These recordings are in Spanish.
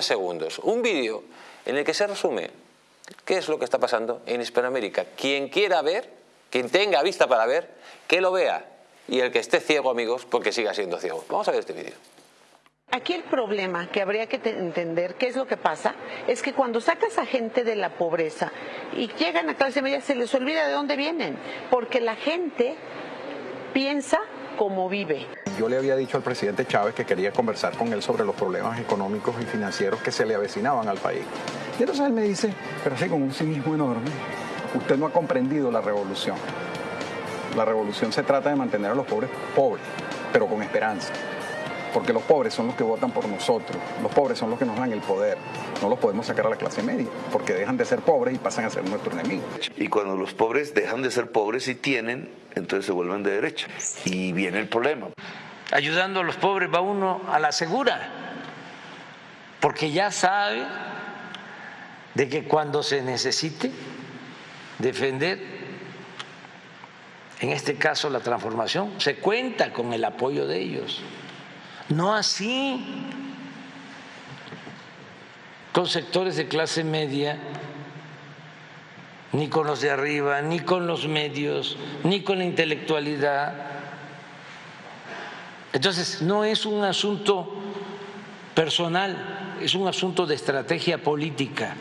segundos, un vídeo en el que se resume qué es lo que está pasando en Hispanoamérica. Quien quiera ver, quien tenga vista para ver, que lo vea. Y el que esté ciego, amigos, porque siga siendo ciego. Vamos a ver este vídeo. Aquí el problema que habría que entender, qué es lo que pasa, es que cuando sacas a gente de la pobreza y llegan a clase media se les olvida de dónde vienen, porque la gente piensa como vive. Yo le había dicho al presidente Chávez que quería conversar con él sobre los problemas económicos y financieros que se le avecinaban al país. Y entonces él me dice, pero así con un cinismo enorme, usted no ha comprendido la revolución. La revolución se trata de mantener a los pobres pobres, pero con esperanza porque los pobres son los que votan por nosotros, los pobres son los que nos dan el poder. No los podemos sacar a la clase media, porque dejan de ser pobres y pasan a ser nuestro enemigo. Y cuando los pobres dejan de ser pobres y tienen, entonces se vuelven de derecha. Y viene el problema. Ayudando a los pobres va uno a la segura, porque ya sabe de que cuando se necesite defender, en este caso la transformación, se cuenta con el apoyo de ellos. No así con sectores de clase media, ni con los de arriba, ni con los medios, ni con la intelectualidad. Entonces, no es un asunto personal, es un asunto de estrategia política.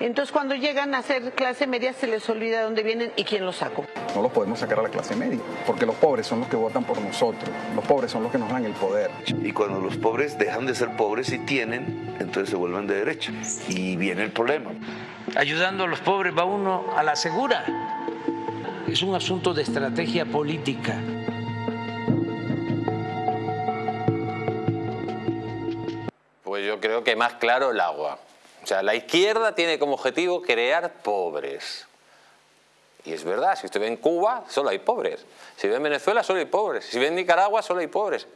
Entonces, cuando llegan a ser clase media, se les olvida dónde vienen y quién los sacó. No los podemos sacar a la clase media, porque los pobres son los que votan por nosotros, los pobres son los que nos dan el poder. Y cuando los pobres dejan de ser pobres y tienen, entonces se vuelven de derecha. Y viene el problema. Ayudando a los pobres va uno a la segura. Es un asunto de estrategia política. Pues yo creo que más claro el agua. O sea, la izquierda tiene como objetivo crear pobres. Y es verdad, si usted ve en Cuba, solo hay pobres. Si ve en Venezuela, solo hay pobres. Si ve en Nicaragua, solo hay pobres.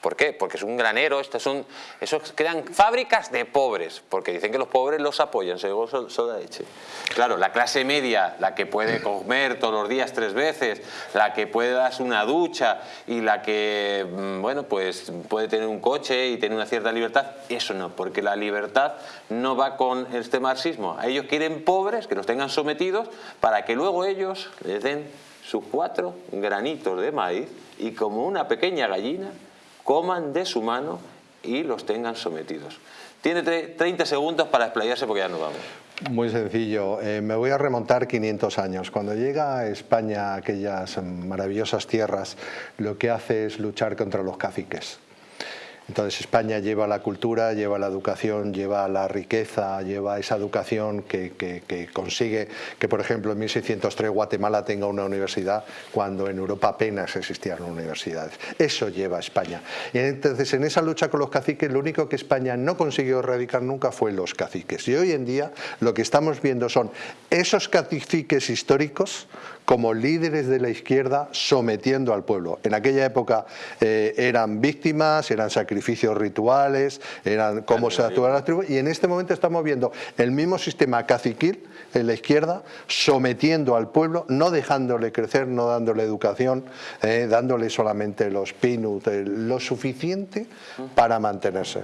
¿Por qué? Porque es un granero, estos son, esos crean fábricas de pobres, porque dicen que los pobres los apoyan, según soda leche. Claro, la clase media, la que puede comer todos los días tres veces, la que puede darse una ducha y la que, mm, bueno, pues puede tener un coche y tener una cierta libertad, eso no, porque la libertad no va con este marxismo. Ellos quieren pobres, que los tengan sometidos, para que luego ellos les den sus cuatro granitos de maíz y como una pequeña gallina coman de su mano y los tengan sometidos. Tiene 30 segundos para explayarse porque ya nos vamos. Muy sencillo, eh, me voy a remontar 500 años. Cuando llega a España aquellas maravillosas tierras, lo que hace es luchar contra los caciques. Entonces España lleva la cultura, lleva la educación, lleva la riqueza, lleva esa educación que, consigue que, por ejemplo, en 1603 Guatemala tenga una universidad cuando en Europa apenas existían universidades. Eso lleva a España. Y entonces en esa lucha con los caciques lo único que España no consiguió erradicar nunca fue los caciques. Y hoy en día lo que estamos viendo son esos caciques históricos como líderes de la izquierda sometiendo al pueblo. En aquella época eh, eran víctimas, eran sacrificios rituales, eran cómo se actuaban las tribus, y en este momento estamos viendo el mismo sistema caciquil en la izquierda sometiendo al pueblo, no dejándole crecer, no dándole educación, eh, dándole solamente los pinus, lo suficiente para mantenerse.